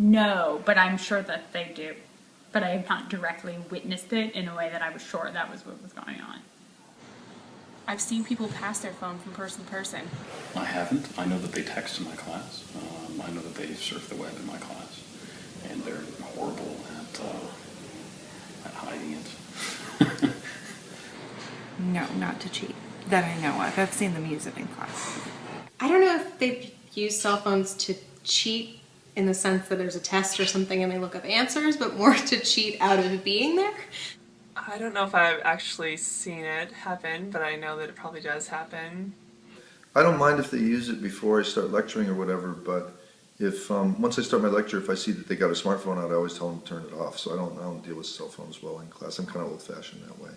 No, but I'm sure that they do. But I have not directly witnessed it in a way that I was sure that was what was going on. I've seen people pass their phone from person to person. I haven't. I know that they text in my class. Um, I know that they surf the web in my class, and they're horrible at uh, at hiding it. No, not to cheat. That I know of. I've seen them use it in class. I don't know if they've used cell phones to cheat in the sense that there's a test or something and they look up answers, but more to cheat out of being there. I don't know if I've actually seen it happen, but I know that it probably does happen. I don't mind if they use it before I start lecturing or whatever, but if, um, once I start my lecture, if I see that they got a smartphone out, I always tell them to turn it off, so I don't, I don't deal with cell phones well in class. I'm kind of old fashioned that way.